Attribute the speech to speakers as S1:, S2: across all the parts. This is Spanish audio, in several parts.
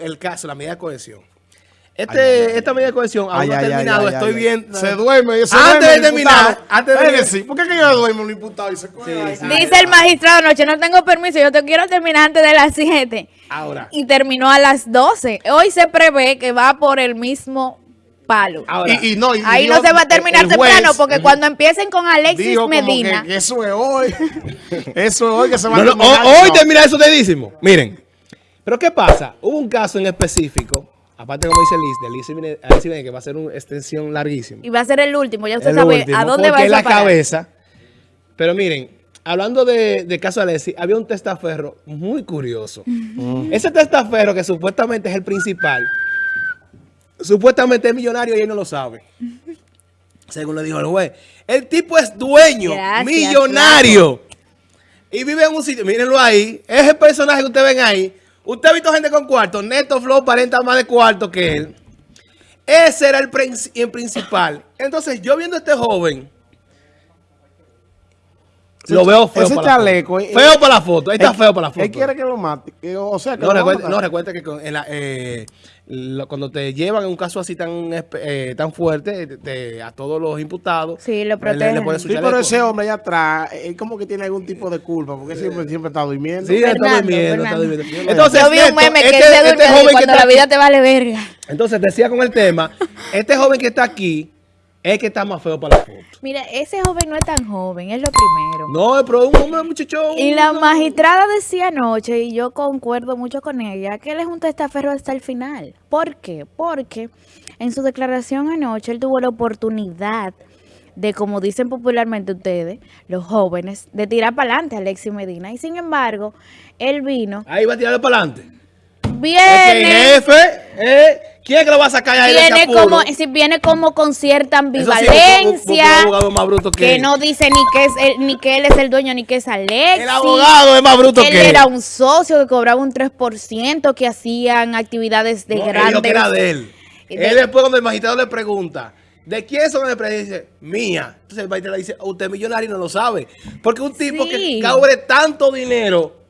S1: el caso, la medida de cohesión. Este, esta medida de cohesión aún no ha terminado,
S2: ay,
S1: estoy
S2: ay.
S1: bien.
S2: Se duerme. se
S1: Antes
S2: duerme
S1: de terminar, antes de-
S2: sí, ¿Por qué que yo duermo el imputado y se?
S3: Dice el magistrado anoche, no tengo permiso, yo te quiero terminar antes de las 7.
S1: Ahora,
S3: Y terminó a las 12. Hoy se prevé que va por el mismo palo.
S1: ahora.
S2: Y, y no, y
S3: Ahí no se va a terminar temprano porque cuando empiecen con Alexis
S2: dijo como
S3: Medina,
S2: Que, que eso es hoy. eso es hoy que se va
S1: No,
S2: a terminar.
S1: ho- hoy
S2: No.
S1: termina eso dedísimo. Miren, pero ¿qué pasa? Hubo un caso en específico, aparte como dice Liz, de Liz Alice Jiménez, que va a ser una extensión larguísima.
S3: y va a ser el último, ya usted
S1: El
S3: sabe
S1: último,
S3: a dónde va a
S1: la
S3: parar.
S1: cabeza. Pero miren, hablando de, de caso de Alexis, había un testaferro muy curioso. Ese testaferro que supuestamente es el principal, supuestamente es millonario y él no lo sabe. Según le dijo el juez. El tipo es dueño,
S3: Gracias,
S1: millonario. Y vive en un sitio, mírenlo ahí. Es el personaje que ustedes ven ahí. Usted ha visto gente con cuarto. Neto Flow parenta más de cuarto que él. Ese era el, el principal. Entonces, yo viendo a este joven, lo veo feo
S2: ese
S1: para la
S2: chaleco,
S1: foto.
S2: eh,
S1: Feo para la foto. Ahí está
S2: Él-
S1: feo para la foto.
S2: Él quiere que lo mate. que- o sea, que
S1: No,
S2: lo
S1: recuerda,
S2: mate.
S1: no, recuerda que con- en la, eh, lo- cuando te llevan en un caso así tan eh, tan fuerte te- te- a todos los imputados,
S3: Sí, lo
S1: le- le,
S3: protegen.
S2: Sí, pero ese hombre allá atrás, él como que tiene algún tipo de culpa, porque siempre, siempre está durmiendo.
S1: Sí, está durmiendo, está
S3: Fernando.
S1: durmiendo. Entonces,
S3: Yo vi un meme que
S1: este-
S3: él se
S1: este que
S3: cuando
S1: está
S3: la vida
S1: aquí-
S3: te vale verga.
S1: Entonces, decía con el tema, este joven que está aquí es que está más feo para la foto.
S3: Mira, ese joven no es tan joven, es lo primero.
S1: No, pero es un hombre muchacho.
S3: Y la magistrada decía anoche, y yo concuerdo mucho con ella, que él es un testaferro hasta el final. ¿Por qué? Porque en su declaración anoche él tuvo la oportunidad de, como dicen popularmente ustedes, los jóvenes, de tirar para adelante a Alexis Medina. Y sin embargo, él vino,
S1: Ahí va a tirarle para adelante. El
S3: viene,
S1: jefe, eh, ¿quién es que lo va a sacar ahí
S3: viene como, si viene como con cierta
S1: sí,
S3: ambivalencia.
S1: un abogado más bruto que,
S3: que no dice ni que es él, ni que él es el dueño ni que es Alexis.
S1: El abogado es más bruto
S3: él
S1: que él.
S3: era un socio que cobraba un 3%, que hacían actividades de
S1: No, él
S3: grandes.
S1: dijo que era de él.
S3: de-
S1: Él después cuando el magistrado le pregunta, ¿de quién son las empresas? Dice, mía. Entonces el magistrado le dice, usted es millonario y no lo sabe. Porque un tipo
S3: Sí.
S1: que cobre tanto dinero,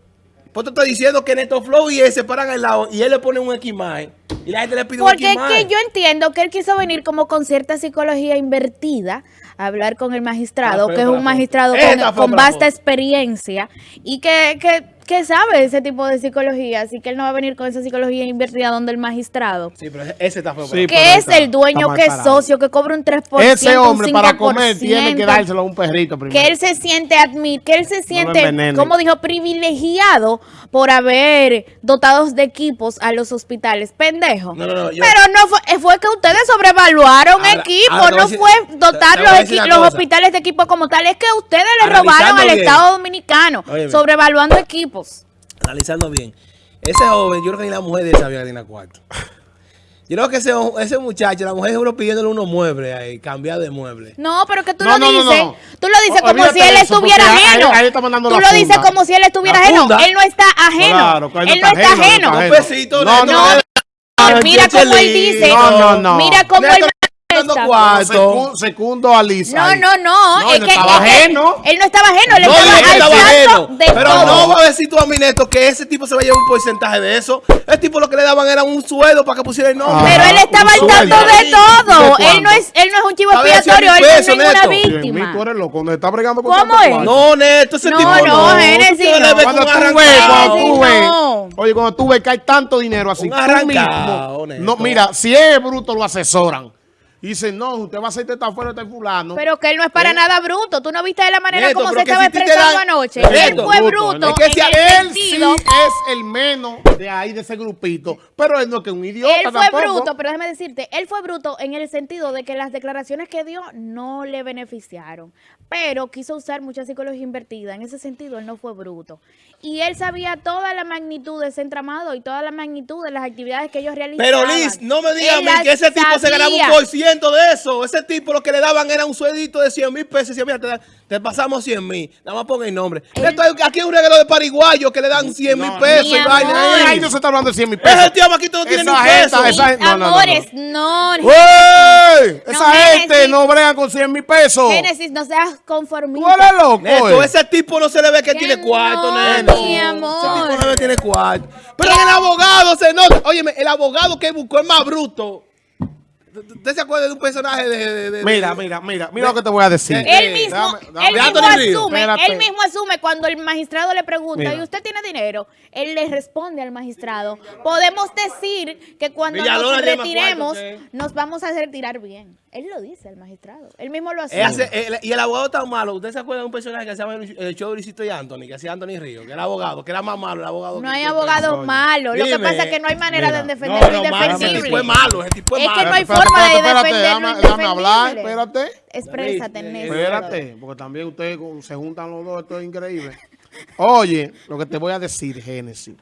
S1: pues te estoy diciendo que Neto Flow y él se paran al lado y él le pone un X-Mae y la gente le pide un
S3: Porque es que yo entiendo que él quiso venir como con cierta psicología invertida a hablar con el magistrado,
S1: Ah,
S3: que es un magistrado con, con vasta experiencia y que, que, que sabe ese tipo de psicología, así que él no va a venir con esa psicología invertida donde el magistrado,
S1: Sí, pero ese está feo.
S2: Sí,
S3: que es
S2: está-
S3: el dueño, que es socio, que cobra un 3%,
S2: Ese hombre
S3: un
S2: para comer tiene que
S3: 5%,
S2: dárselo a un perrito primero.
S3: que él se siente admit, que él se siente, como dijo, privilegiado por haber dotados de equipos a los hospitales. Pendejo.
S1: No, no, no, yo-
S3: Pero no fue, eh, fue que ustedes sobrevaluaron
S1: Ahora-
S3: equipos, no
S1: decir-
S3: fue dotar los, los hospitales de equipos como tal. Es que ustedes le robaron al
S1: bien.
S3: Estado Dominicano,
S1: Óyeme.
S3: sobrevaluando equipos.
S1: Analizando bien. Ese joven, yo creo que ni la mujer de esa había Karina Cuarto. Yo creo que ese, ese muchacho, la mujer seguro pidiéndole unos muebles ahí, cambiar de muebles.
S3: No, pero que tú
S2: No,
S3: lo
S2: no,
S3: dices,
S2: no.
S3: tú lo dices
S2: O-
S3: como si él estuviera
S2: ahí-
S3: ajeno.
S2: ahí está mandando
S3: tú
S2: la
S3: lo dices como si él estuviera ajeno. Él no está ajeno.
S2: Claro,
S3: él no está
S2: ajeno,
S3: ajeno.
S2: no
S1: Un
S2: está
S1: besito,
S2: No, no.
S3: Mira cómo él dice.
S2: No, no, no.
S3: Mira cómo él está.
S1: cuarto.
S2: Secundo a Lisa.
S3: No, no, no.
S2: No,
S3: es
S2: él no
S3: que,
S2: estaba ajeno.
S3: Él no estaba ajeno, él
S1: No
S3: estaba al
S1: estaba
S3: tanto
S1: ajeno. Pero
S3: todo.
S1: no va a decir tú a mi neto que ese tipo se va a llevar un porcentaje de eso. El tipo lo que le daban era un sueldo para que pusiera el nombre.
S3: Pero él estaba
S2: un
S3: al tanto de todo.
S2: ¿De
S3: Él no es, él no es un chivo expiatorio, él
S1: mil
S3: no es
S2: mío,
S3: víctima.
S2: tú eres loco, cuando está bregando con
S3: ¿Cómo es?
S1: No, Neto, ese
S3: No,
S1: tipo
S3: no,
S1: no.
S2: Cuando tú ves, cuando tú ves, oye, cuando tú ves que hay tanto dinero así,
S1: Un
S2: tú mismo, no, mira, si es bruto lo asesoran. Y dicen, no, usted va a hacer esta fuera este fulano.
S3: Pero que él no es para
S2: ¿Eh?
S3: nada bruto. Tú no viste de la manera
S1: Neto,
S3: como se estaba
S1: si
S3: expresando
S1: dan-
S3: anoche.
S1: Neto,
S3: él fue
S2: bruto,
S3: bruto.
S1: es que si
S3: en el
S2: él sí
S3: sentido-
S2: es el menos de ahí, de ese grupito. Pero él no es que un idiota
S3: Él fue
S2: tampoco.
S3: bruto, pero déjame decirte, él fue bruto en el sentido de que las declaraciones que dio no le beneficiaron, pero quiso usar mucha psicología invertida. En ese sentido, él no fue bruto. Y él sabía toda la magnitud de ese entramado y toda la magnitud de las actividades que ellos realizaban.
S1: Pero Liz, no me digas a mí que ese tipo se ganaba un por ciento ciento de eso. Ese tipo lo que le daban era un sueldito de 100 mil pesos. Y decía, mira, te, da- te pasamos 100 mil. Nada más ponga el nombre. Esto hay- aquí hay un regalo de pariguayo que le dan 100 mil
S2: No,
S1: pesos
S3: mi
S1: y vaina.
S2: Ahí no se está hablando de 100 mil pesos.
S1: Ese tío Maquito no tiene ni un peso.
S2: gente, esa- no, no, no, no.
S3: Amores, no.
S2: ¡Ey! Esa gente no bregan con 100 mil pesos.
S3: Génesis, no seas conformista.
S2: ¿Tú eres loco?
S1: Neto,
S2: eh?
S1: ese tipo no se le ve que tiene cuarto,
S3: no,
S1: Neto.
S3: mi
S1: Ese
S3: amor.
S1: tipo no que tiene cuarto. Pero el abogado se nota. Óyeme, el abogado que buscó es más bruto. ¿Usted se acuerda de un personaje de... de- de-
S2: Mira, mira, mira, mira lo que te voy a decir.
S3: Él mismo,
S2: Dame- dame-
S3: él mismo asume,
S2: Espérate.
S3: él mismo asume cuando el magistrado le pregunta,
S1: Mira.
S3: ¿y usted tiene dinero? Él le responde al magistrado, podemos decir que cuando
S1: Villalona
S3: nos retiremos, nos vamos a retirar bien. Él lo dice, el magistrado. Él mismo lo asume.
S1: Hace- él- y el abogado tan malo. ¿Usted se acuerda de un personaje que se llama el, show de Luisito y Anthony? Que hacía Anthony Río, que era abogado, que era más malo el abogado.
S3: no
S1: que-
S3: hay abogado malo. Lo que pasa es que no hay manera
S2: Mira.
S3: de defenderlo
S1: No, no, malo, ese tipo es malo, ese tipo es
S3: Es que no hay
S2: Espérate,
S3: forma de
S2: espérate, espérate, déjame- déjame hablar, espérate.
S3: Exprésate.
S2: Espérate, porque también ustedes se juntan los dos, esto es increíble. Oye, lo que te voy a decir, Génesis.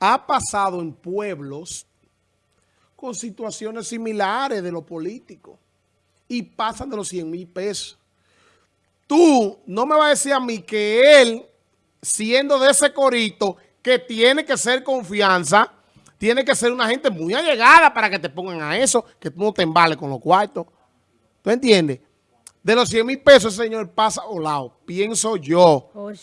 S2: Ha pasado en pueblos con situaciones similares de los políticos y pasan de los 100 mil pesos. Tú no me vas a decir a mí que él, siendo de ese corito, que tiene que ser confianza, tiene que ser una gente muy allegada para que te pongan a eso, que tú no te embales con los cuartos. ¿Tú entiendes? De los 100 mil pesos, señor pasa lado. Pienso yo,
S3: Uy,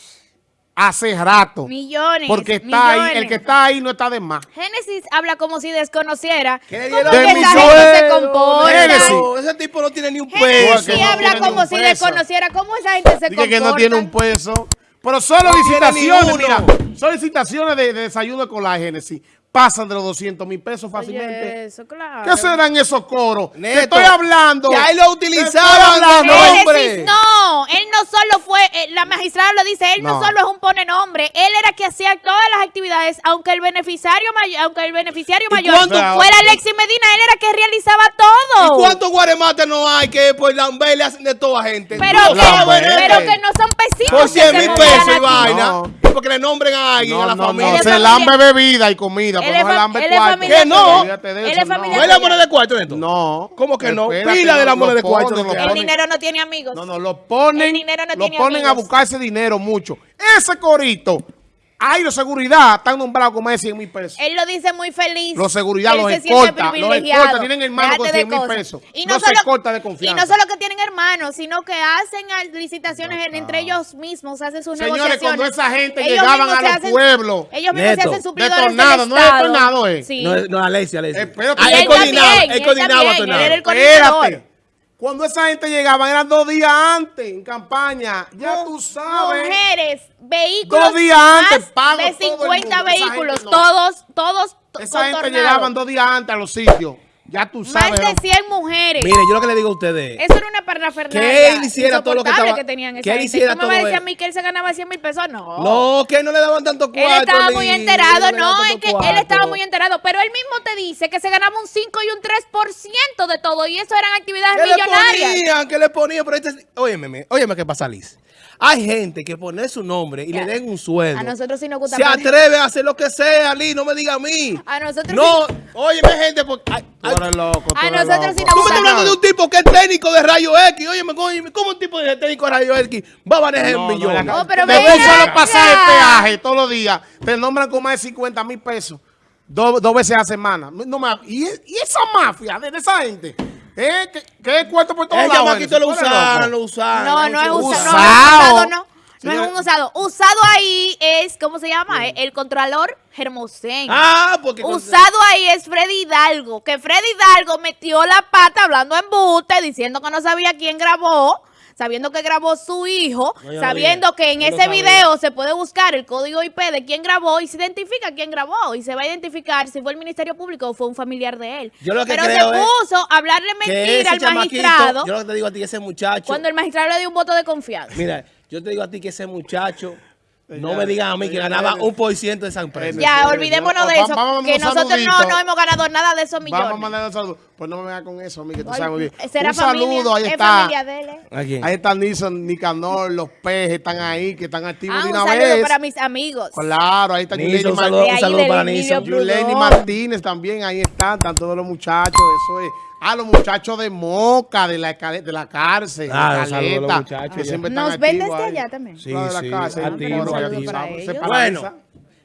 S2: hace rato.
S3: Millones.
S2: Porque está ahí, el que está ahí no está de más.
S3: Génesis habla como si desconociera
S1: ¿Qué le
S3: cómo
S1: dieron?
S3: que
S2: De
S3: esa gente se comporta.
S2: Génesis.
S1: ese tipo no tiene ni un
S3: Génesis
S1: peso.
S2: que no
S3: habla como si
S2: peso.
S3: desconociera cómo esa gente se
S2: Dije
S3: comporta.
S2: que no tiene un peso. Pero solo
S1: No
S2: mira, solicitaciones de, de desayuno con la Génesis pasan de los 200 mil pesos fácilmente.
S3: Oye, eso, claro.
S2: ¿Qué serán esos coros?
S1: Neto,
S2: Te estoy hablando.
S1: que ahí lo utilizaban,
S2: hablando.
S1: no,
S3: Génesis,
S1: hombre.
S3: no, él no solo fue, eh, la magistrada lo dice, él no.
S2: No.
S3: solo es un pone nombre, él era que hacía todas las actividades, aunque el beneficiario mayor, aunque el beneficiario
S1: ¿Y
S3: mayor
S1: cuánto-
S3: fuera Alexis Medina, él era que realizaba todo.
S1: ¿Y cuántos guaremates no hay que por Lambert le hacen de toda gente?
S3: Pero
S1: No,
S3: que, pero que no son pesitos.
S1: Por
S3: que
S1: 100
S3: se
S1: mil pesos y vaina.
S2: No.
S1: Porque le nombren a alguien,
S2: No,
S1: a la
S2: no,
S1: familia.
S2: se lambe bebida y comida,
S3: Él es fam- él es
S2: cuarto.
S3: familia
S1: Que no.
S3: Él es familia
S1: ¿No es la moneda de cuarto, Neto?
S2: No.
S1: ¿Cómo que no? Pila de la moneda de cuarto.
S3: El dinero no tiene amigos.
S2: No, no, lo ponen,
S3: El dinero no
S2: lo
S3: tiene
S2: ponen a
S3: amigos.
S2: buscar ese dinero mucho. Ese corito, hay de seguridad, están nombrados con más de 100 mil pesos.
S3: Él lo dice muy feliz.
S2: Los seguridad,
S3: Él
S2: los
S3: se
S2: escolta, los escolta, tienen hermanos con
S3: Déjate de
S2: 100 mil pesos.
S3: Y
S2: No
S3: no,
S2: se
S3: solo,
S2: escolta de
S3: Y
S2: confianza.
S3: no solo que tienen hermanos, sino que hacen licitaciones en- entre ellos mismos, hacen sus
S2: Señores,
S3: negociaciones.
S2: cuando esa gente
S3: Ellos
S2: llegaban a
S3: se
S2: los
S3: hacen-
S2: pueblos,
S3: Ellos mismos se
S1: Neto,
S3: hacen suplidores
S2: de tornado,
S3: del
S2: no es
S3: Estado.
S2: tornado, eh.
S3: Sí.
S1: No, no, Alexia, Alexia.
S2: Espérate.
S1: Ah,
S3: Y
S1: él
S3: él
S1: coordinaba,
S3: también,
S1: él coordinaba
S3: él era el coordinador.
S2: Cuando esa gente llegaba, eran dos días antes, en campaña. Ya tú sabes.
S3: Mujeres, vehículos,
S2: Dos días antes, pago
S3: de
S2: todo el
S3: 50
S2: mundo. Esa
S3: vehículos,
S2: no.
S3: todos, todos
S2: Esa gente llegaban dos días antes a los sitios. Ya tú
S3: Más
S2: sabes.
S3: de
S2: ¿no?
S3: 100 mujeres.
S1: Mire, yo lo que le digo a ustedes.
S3: Eso era una parafernalia
S1: Que él hiciera todo lo que estaba-
S3: que tenían esa
S1: que él hiciera
S3: ¿Tú me vas a
S1: todo
S3: decir a
S1: eso.
S3: mí que él se ganaba 100 mil pesos? No.
S1: No, que no le daban tanto cuarto.
S3: Él estaba muy enterado,
S1: le
S3: no, es que él estaba muy enterado, pero él mismo te dice que se ganaba un 5 y un 3% de todo, y eso eran actividades
S1: ¿Qué le
S3: millonarias.
S1: ponían? ¿Qué le ponían? Pero este, óyeme, óyeme qué pasa, Liz. Hay gente que pone su nombre y
S3: Ya.
S1: le den un sueldo.
S3: A nosotros sí nos gusta
S1: Se atreve a hacer lo que sea, Liz, no me diga a mí.
S3: A nosotros
S1: No,
S3: sí-
S1: óyeme, gente, porque... ay,
S2: Tú eres loco. tú
S3: A
S2: eres
S3: nosotros sí
S2: loco.
S3: nos
S1: Tú me estás hablando de un tipo que es técnico de rayo X. Óyeme, óyeme, ¿cómo un tipo de técnico de rayo X va a manejar
S2: No,
S1: un
S2: no,
S1: millón?
S2: la-
S3: Oh, pero
S2: de un solo pasaje peaje todos los días, te nombran con más de 50 mil pesos. Dos, dos veces a semana. No me- y, y esa mafia de esa gente, ¿eh? ¿Qué, qué cuarto por todos
S1: El
S2: lados?
S1: chamaquito lo usaron, lo usaron.
S3: No, no es usado.
S2: Usado.
S3: No, no es un usado. Usado ahí es, ¿cómo se llama? El Contralor Hermosén.
S1: Ah, porque...
S3: Usado ahí es Freddy Hidalgo, que Freddy Hidalgo metió la pata hablando en buste, diciendo que no sabía quién grabó, sabiendo que grabó su hijo,
S1: No, yo no
S3: sabiendo que en
S1: no
S3: ese video se puede buscar el código IP de quién grabó y se identifica quién grabó y se va a identificar si fue el Ministerio Público o fue un familiar de él.
S1: Yo lo que
S3: Pero
S1: creo
S3: se puso a hablarle mentira al magistrado
S1: yo lo que te digo a ti, ese muchacho...
S3: cuando el magistrado le dio un voto de confianza.
S1: Mira, yo te digo a ti que ese muchacho... No
S2: Ya,
S1: me digan a mí que ganaba un por ciento de esa empresa.
S3: Ya, olvidémonos de eso, que nosotros no, no hemos ganado nada de esos millones.
S2: Vamos a mandar un saludo. Pues no me vengas con eso, a mí, que tú sabes muy bien.
S3: será
S2: Un saludo,
S3: familia,
S2: ahí
S3: es
S2: está.
S3: ¿eh?
S2: Ahí está Nilson, Nicanor, los pejes están ahí, que están activos
S3: Ah,
S2: de
S3: un
S2: una
S3: saludo
S2: vez.
S3: para mis amigos.
S2: Claro, ahí está Yuleni
S1: un saludo, un saludo para.
S3: Blue.
S2: Yuleni. Martínez también, ahí están, están todos los muchachos, eso es. A los muchachos de Moca, de la, de la cárcel,
S1: Ah,
S2: de
S1: un saludo a los
S2: Caleta,
S1: muchachos
S2: que
S1: ya.
S2: siempre están
S3: Nos ven desde
S2: ahí.
S3: allá también.
S1: Sí,
S2: Los de la
S1: sí,
S3: ellos.
S2: paraliza.
S1: Bueno,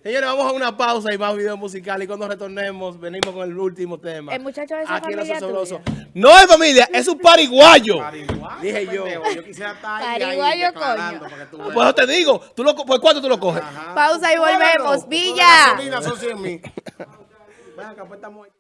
S1: señores, vamos a una pausa y más video musical. Y cuando retornemos, venimos con el último tema.
S3: El muchacho de esa
S1: Aquí en Los
S3: familia tuya.
S1: No es familia, es un pariguayo.
S2: Pariguayo,
S1: Dije yo.
S2: pendejo, Yo quisiera estar ahí,
S3: Pariguayo, coño.
S2: veas.
S1: eso te digo, ¿tú lo, co- ¿por cuánto tú lo coges?
S3: Pausa y volvemos. Villa.
S2: Gasolina son 100 mil. Ven acá, pues estamos ahí.